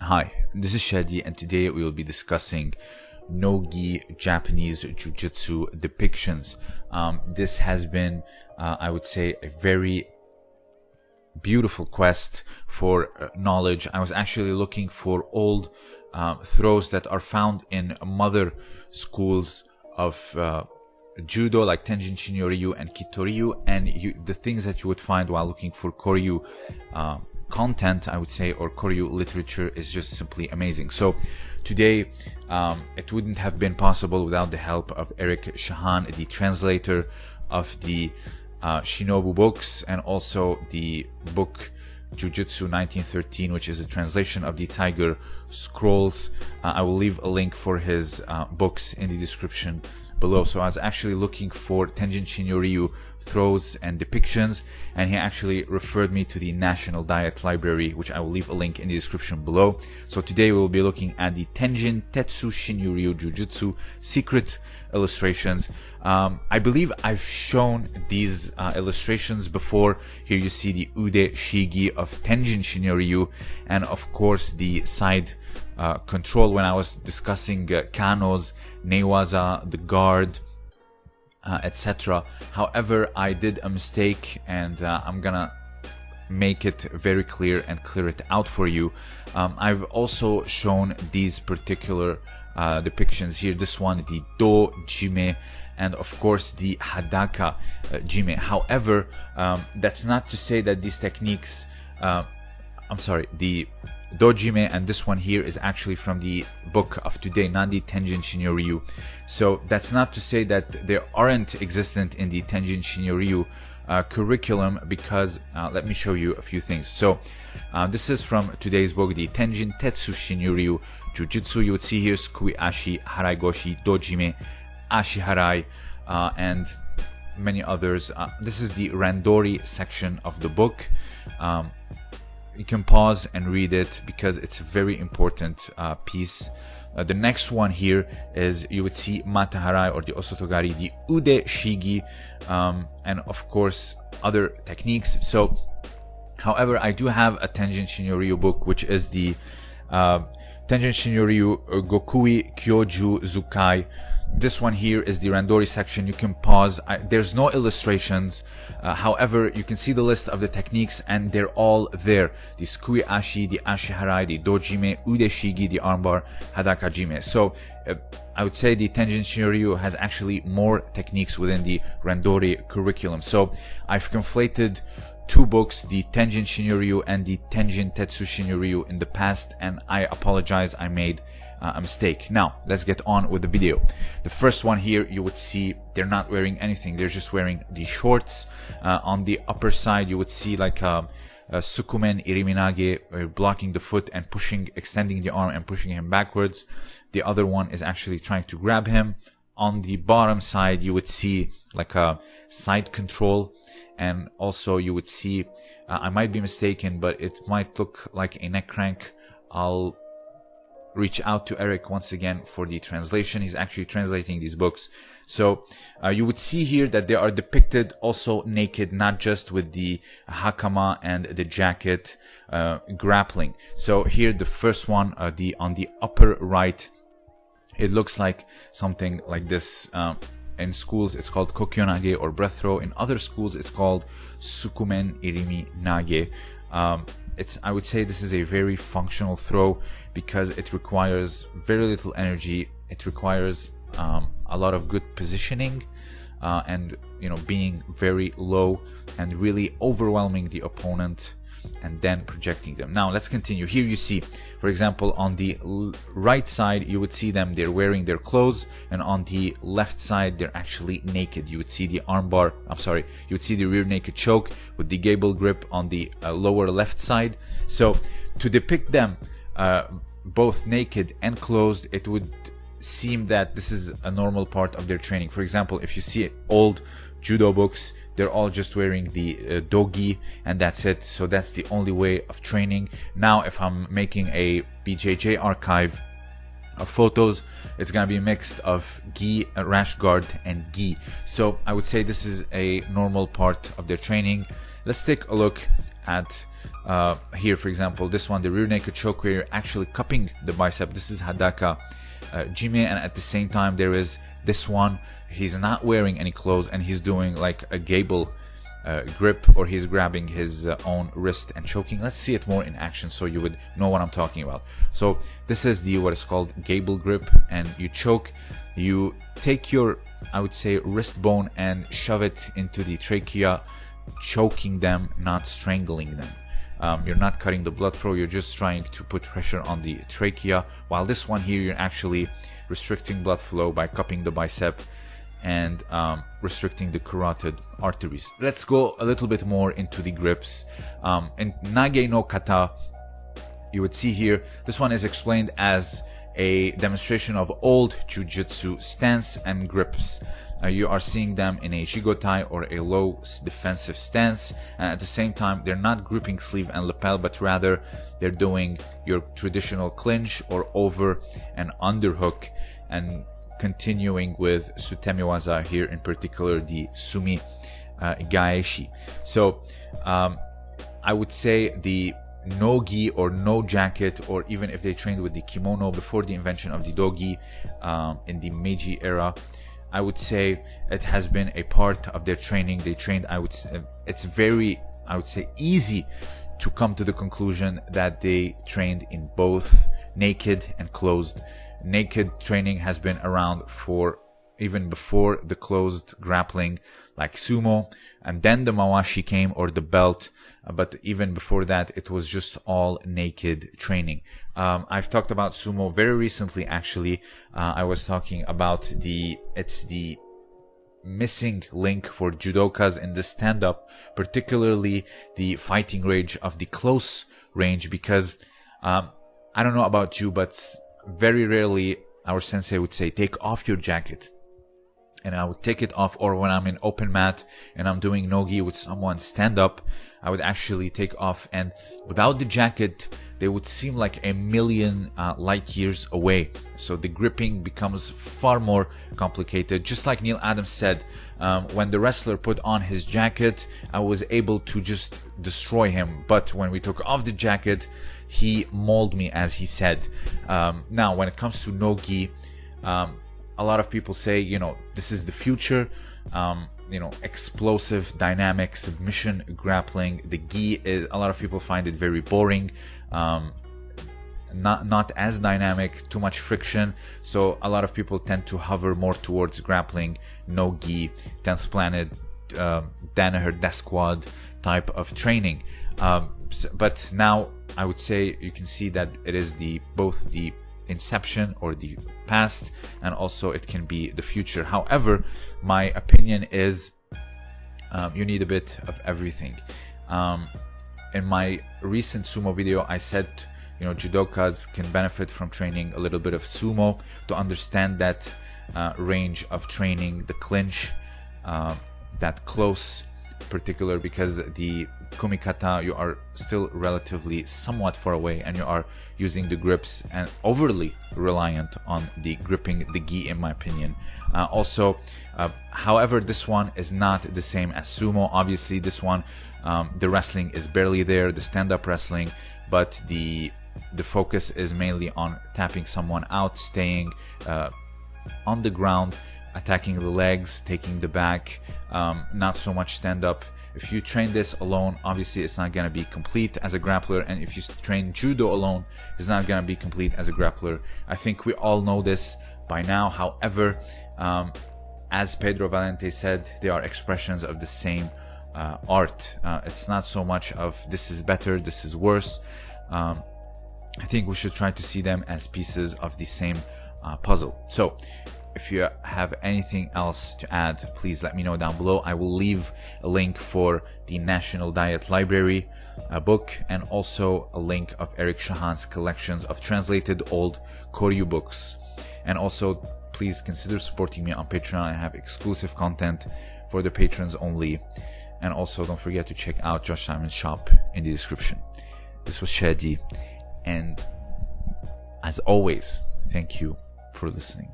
Hi, this is Shadi, and today we will be discussing no-gi Japanese Jiu-Jitsu depictions. Um, this has been, uh, I would say, a very beautiful quest for uh, knowledge. I was actually looking for old um, throws that are found in mother schools of uh, judo like Tenjin Shinryu and Kitoryu and you, the things that you would find while looking for Koryu uh, content, I would say, or Koryu literature is just simply amazing. So today, um, it wouldn't have been possible without the help of Eric Shahan, the translator of the uh, Shinobu books and also the book Jujutsu 1913, which is a translation of the Tiger Scrolls. Uh, I will leave a link for his uh, books in the description below. So I was actually looking for Tenjin Shinryu throws and depictions and he actually referred me to the National Diet Library which I will leave a link in the description below. So today we will be looking at the Tenjin Tetsu Shinryu Jujutsu secret illustrations. Um, I believe I've shown these uh, illustrations before. Here you see the Ude Shigi of Tenjin Shinryu and of course the side uh, control when I was discussing uh, Kano's, Newaza, the guard, uh, etc. However, I did a mistake and uh, I'm gonna make it very clear and clear it out for you. Um, I've also shown these particular uh, depictions here. This one, the Do Jime, and of course the Hadaka uh, Jime. However, um, that's not to say that these techniques, uh, I'm sorry, the Dojime and this one here is actually from the book of today, Nandi Tenjin Shinryu. So that's not to say that they aren't existent in the Tenjin Shinryu uh, curriculum because uh, let me show you a few things. So uh, this is from today's book, the Tenjin Tetsu Shinryu Jujutsu. You would see here Sukui Ashi, Harai Goshi, Dojime, Ashi Harai, uh, and many others. Uh, this is the Randori section of the book. Um, you can pause and read it because it's a very important uh, piece. Uh, the next one here is you would see Mataharai or the Osotogari, the Ude Shigi, um, and of course other techniques. So, however, I do have a Tenjin Shinryu book, which is the uh, Tenjin Shinryu Gokui Kyoju Zukai this one here is the Randori section. You can pause. I, there's no illustrations. Uh, however, you can see the list of the techniques and they're all there. The Sukui Ashi, the Ashi Harai, the Dojime, Udeshigi, the armbar, Hadaka Jime. So uh, I would say the Tenjin Shinryu has actually more techniques within the Randori curriculum. So I've conflated two books, the Tenjin Shinryu and the Tenjin Tetsu Shinryu in the past and I apologize I made uh, a mistake. Now, let's get on with the video. The first one here, you would see they're not wearing anything. They're just wearing the shorts. Uh, on the upper side, you would see like a, um, a Sukumen Iriminage uh, blocking the foot and pushing, extending the arm and pushing him backwards. The other one is actually trying to grab him. On the bottom side, you would see like a side control and also you would see uh, I might be mistaken but it might look like a neck crank I'll reach out to Eric once again for the translation. He's actually translating these books. So uh, you would see here that they are depicted also naked, not just with the hakama and the jacket uh, grappling. So here the first one, uh, the on the upper right, it looks like something like this. Um, in schools, it's called kokyunage or breath throw. In other schools, it's called sukumen irimi nage. Um, it's I would say this is a very functional throw because it requires very little energy. It requires um, a lot of good positioning uh, and you know being very low and really overwhelming the opponent and then projecting them. Now let's continue. Here you see, for example, on the right side, you would see them, they're wearing their clothes and on the left side, they're actually naked. You would see the armbar, I'm sorry, you would see the rear naked choke with the gable grip on the uh, lower left side. So to depict them uh, both naked and closed, it would seem that this is a normal part of their training. For example, if you see old judo books they're all just wearing the uh, dogi and that's it. So that's the only way of training. Now if i'm making a bjj archive of photos it's gonna be a mix of gi rash guard and gi. So i would say this is a normal part of their training. Let's take a look at uh, here, for example, this one, the rear naked choke where you're actually cupping the bicep. This is Hadaka uh, Jime, and at the same time, there is this one. He's not wearing any clothes and he's doing like a gable uh, grip or he's grabbing his uh, own wrist and choking. Let's see it more in action so you would know what I'm talking about. So this is the what is called gable grip and you choke. You take your, I would say, wrist bone and shove it into the trachea, choking them, not strangling them. Um, you're not cutting the blood flow, you're just trying to put pressure on the trachea. While this one here, you're actually restricting blood flow by cupping the bicep and um, restricting the carotid arteries. Let's go a little bit more into the grips. Um, in Nage no Kata, you would see here, this one is explained as a demonstration of old jujitsu stance and grips. Uh, you are seeing them in a jigotai or a low defensive stance and at the same time they're not gripping sleeve and lapel but rather they're doing your traditional clinch or over and underhook and continuing with Sutemiwaza here in particular the Sumi uh, Gaeshi. So um, I would say the no gi or no jacket or even if they trained with the kimono before the invention of the dogi um, in the Meiji era I would say it has been a part of their training. They trained I would say it's very I would say easy to come to the conclusion that they trained in both naked and closed. Naked training has been around for even before the closed grappling like sumo and then the mawashi came or the belt but even before that it was just all naked training um, i've talked about sumo very recently actually uh, i was talking about the it's the missing link for judokas in the stand up particularly the fighting range of the close range because um, i don't know about you but very rarely our sensei would say, take off your jacket. And I would take it off, or when I'm in open mat and I'm doing nogi with someone stand up, I would actually take off. And without the jacket, they would seem like a million uh, light years away. So the gripping becomes far more complicated. Just like Neil Adams said, um, when the wrestler put on his jacket, I was able to just destroy him. But when we took off the jacket, he mauled me, as he said. Um, now, when it comes to nogi, um, a lot of people say, you know, this is the future. Um, you know, explosive, dynamic submission grappling. The gi is a lot of people find it very boring. Um, not not as dynamic, too much friction. So a lot of people tend to hover more towards grappling, no gi, 10th planet, uh, Danaher death squad type of training. Um, but now I would say you can see that it is the both the inception or the past and also it can be the future. However, my opinion is um, you need a bit of everything. Um, in my recent sumo video, I said you know judokas can benefit from training a little bit of sumo to understand that uh, range of training, the clinch, uh, that close particular because the kumikata you are still relatively somewhat far away and you are using the grips and overly reliant on the gripping the gi in my opinion uh, also uh, however this one is not the same as sumo obviously this one um, the wrestling is barely there the stand-up wrestling but the the focus is mainly on tapping someone out staying uh, on the ground attacking the legs, taking the back, um, not so much stand up. If you train this alone, obviously it's not going to be complete as a grappler. And if you train judo alone, it's not going to be complete as a grappler. I think we all know this by now. However, um, as Pedro Valente said, they are expressions of the same uh, art. Uh, it's not so much of this is better, this is worse. Um, I think we should try to see them as pieces of the same uh, puzzle. So, if you have anything else to add, please let me know down below. I will leave a link for the National Diet Library uh, book and also a link of Eric Shahan's collections of translated old Koryu books. And also, please consider supporting me on Patreon. I have exclusive content for the patrons only. And also, don't forget to check out Josh Simon's shop in the description. This was Shadi, and as always, thank you for listening.